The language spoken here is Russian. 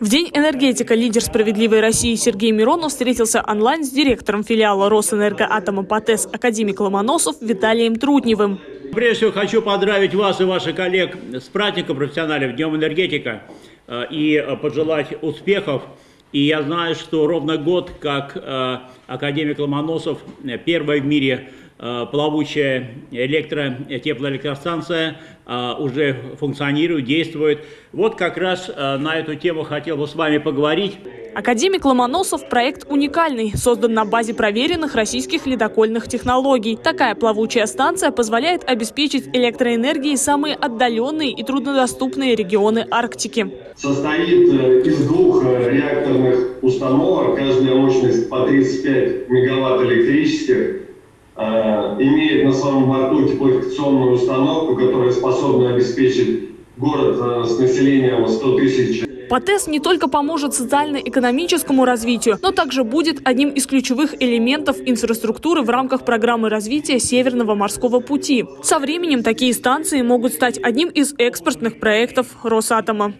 В День энергетика лидер «Справедливой России» Сергей Миронов встретился онлайн с директором филиала Росэнергоатома ПАТЭС академик Ломоносов Виталием Трутневым. Прежде всего хочу поздравить вас и ваших коллег с праздником профессионалов Днем энергетика э, и пожелать успехов. И я знаю, что ровно год, как э, академик Ломоносов, э, первая в мире плавучая электро теплоэлектростанция э, уже функционирует, действует. Вот как раз э, на эту тему хотел бы с вами поговорить. Академик Ломоносов – проект уникальный, создан на базе проверенных российских ледокольных технологий. Такая плавучая станция позволяет обеспечить электроэнергией самые отдаленные и труднодоступные регионы Арктики. Состоит из двух реакторных установок, каждая мощность по 35 мегаватт электрических Э, имеет на своем борту теплофикационную установку, которая способна обеспечить город э, с населением 100 тысяч ПАТЭС не только поможет социально-экономическому развитию, но также будет одним из ключевых элементов инфраструктуры в рамках программы развития Северного морского пути. Со временем такие станции могут стать одним из экспортных проектов Росатома.